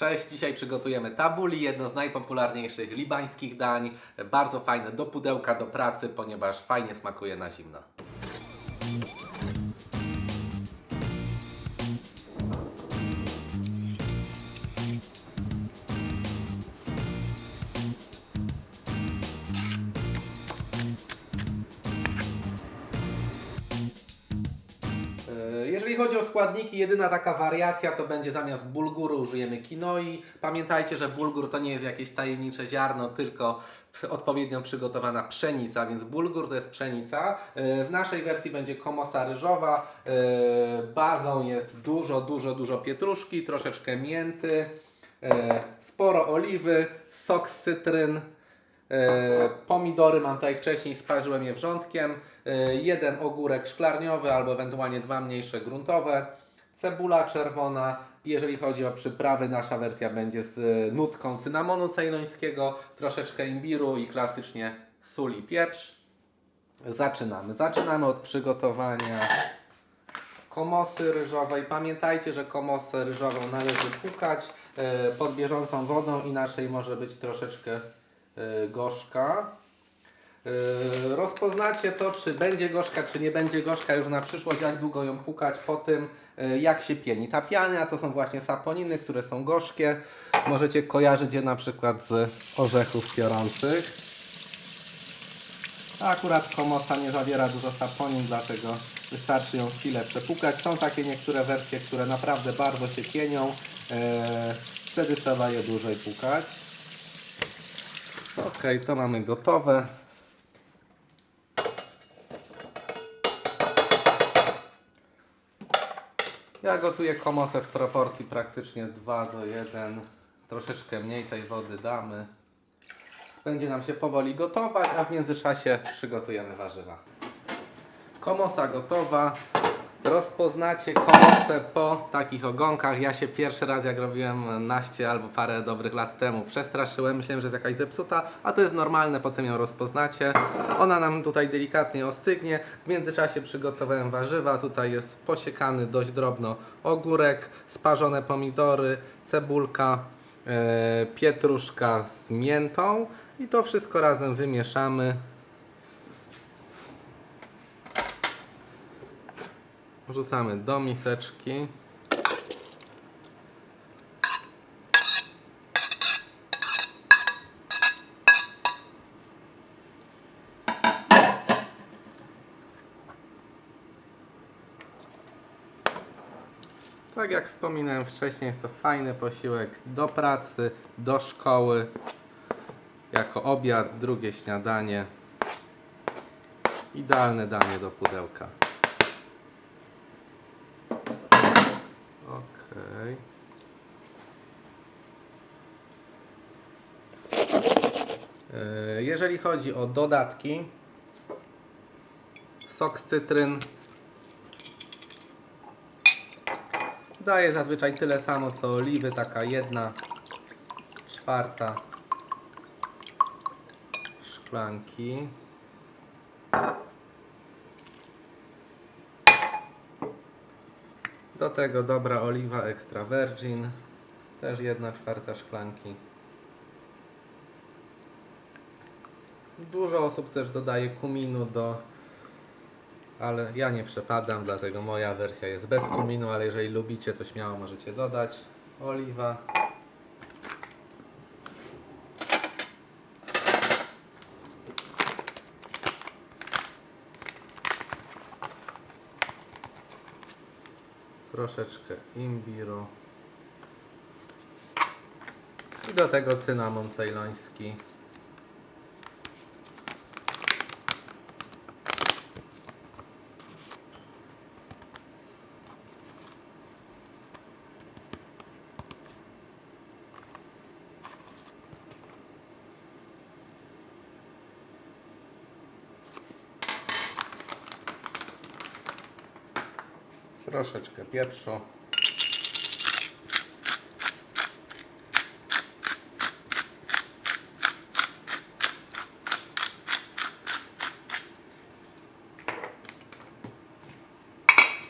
Cześć, dzisiaj przygotujemy tabuli, jedno z najpopularniejszych libańskich dań. Bardzo fajne do pudełka, do pracy, ponieważ fajnie smakuje na zimno. Jeżeli chodzi o składniki, jedyna taka wariacja to będzie zamiast bulguru użyjemy kinoi. Pamiętajcie, że bulgur to nie jest jakieś tajemnicze ziarno, tylko odpowiednio przygotowana pszenica, więc bulgur to jest pszenica. E, W naszej wersji będzie komosa ryżowa. E, Bazą jest dużo, dużo, dużo pietruszki, troszeczkę mięty, e, sporo oliwy, sok z cytryn, E, Pomidory mam tutaj wcześniej, sparzyłem je wrzątkiem. E, Jeden ogórek szklarniowy albo ewentualnie dwa mniejsze gruntowe. Cebula czerwona. Jeżeli chodzi o przyprawy, nasza wersja będzie z e, nutką cynamonu cejlońskiego, troszeczkę imbiru i klasycznie sól i pieprz. Zaczynamy. Zaczynamy od przygotowania komosy ryżowej. Pamiętajcie, że komosę ryżową należy pukać e, pod bieżącą wodą, inaczej może być troszeczkę e, gorzka. E, Rozpoznacie to, czy będzie gorzka, czy nie będzie gorzka już na przyszłość, jak długo ją pukać po tym, e, jak się pieni. Ta piana to są właśnie saponiny, które są gorzkie. Możecie kojarzyć je na przykład z orzechów piorących. Akurat komosa nie zawiera dużo saponin, dlatego wystarczy ją chwilę przepukać. Są takie niektóre wersje, które naprawdę bardzo się pienią. Wtedy trzeba je dłużej pukać. Ok, to mamy gotowe. Ja gotuję komotę w proporcji praktycznie 2 do 1. Troszeczkę mniej tej wody damy. Będzie nam się powoli gotować, a w międzyczasie przygotujemy warzywa. Komosa gotowa. Rozpoznacie komosę po takich ogonkach. Ja się pierwszy raz, jak robiłem naście albo parę dobrych lat temu, przestraszyłem. Myślałem, że jest jakaś zepsuta, a to jest normalne, potem ją rozpoznacie. Ona nam tutaj delikatnie ostygnie. W międzyczasie przygotowałem warzywa. Tutaj jest posiekany dość drobno ogórek, sparzone pomidory, cebulka, e, pietruszka z miętą i to wszystko razem wymieszamy. Wrzucamy do miseczki. Tak jak wspominałem wcześniej, jest to fajny posiłek do pracy, do szkoły, jako obiad, drugie śniadanie. Idealne danie do pudełka. Jeżeli chodzi o dodatki, sok z cytryn daje zazwyczaj tyle samo co oliwy, taka jedna czwarta szklanki. Do tego dobra oliwa extra virgin, też jedna czwarta szklanki. Dużo osób też dodaje kuminu do, ale ja nie przepadam, dlatego moja wersja jest bez kuminu, ale jeżeli lubicie, to śmiało możecie dodać. Oliwa. troszeczkę imbiru i do tego cynamon cejloński. Troszeczkę pieprzu.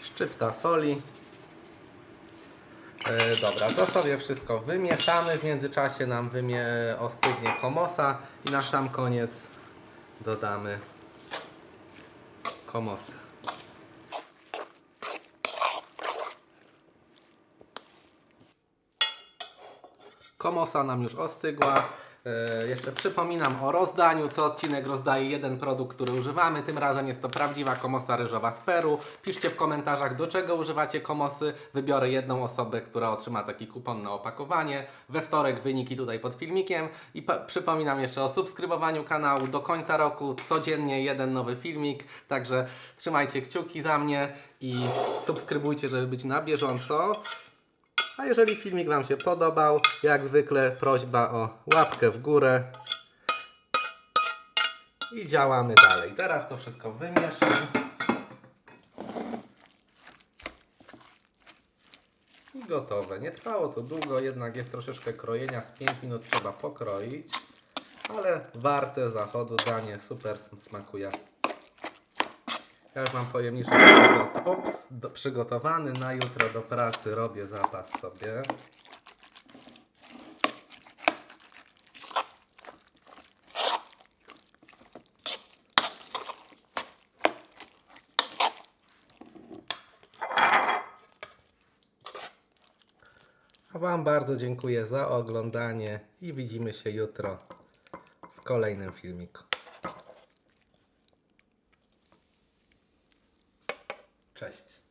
Szczypta soli. E, dobra, to sobie wszystko wymieszamy. W międzyczasie nam wymie ostygnie komosa i na sam koniec dodamy komosę. Komosa nam już ostygła. E, jeszcze przypominam o rozdaniu. Co odcinek rozdaje jeden produkt, który używamy. Tym razem jest to prawdziwa komosa ryżowa z Peru. Piszcie w komentarzach, do czego używacie komosy. Wybiorę jedną osobę, która otrzyma taki kupon na opakowanie. We wtorek wyniki tutaj pod filmikiem. I przypominam jeszcze o subskrybowaniu kanału. Do końca roku codziennie jeden nowy filmik. Także trzymajcie kciuki za mnie i subskrybujcie, żeby być na bieżąco. A jeżeli filmik Wam się podobał, jak zwykle prośba o łapkę w górę. I działamy dalej. Teraz to wszystko wymieszam. I gotowe. Nie trwało to długo, jednak jest troszeczkę krojenia. Z 5 minut trzeba pokroić. Ale warte zachodu danie super smakuje. Ja już mam pojemniczek przygotowany na jutro do pracy. Robię zapas sobie. A Wam bardzo dziękuję za oglądanie i widzimy się jutro w kolejnym filmiku. Cześć.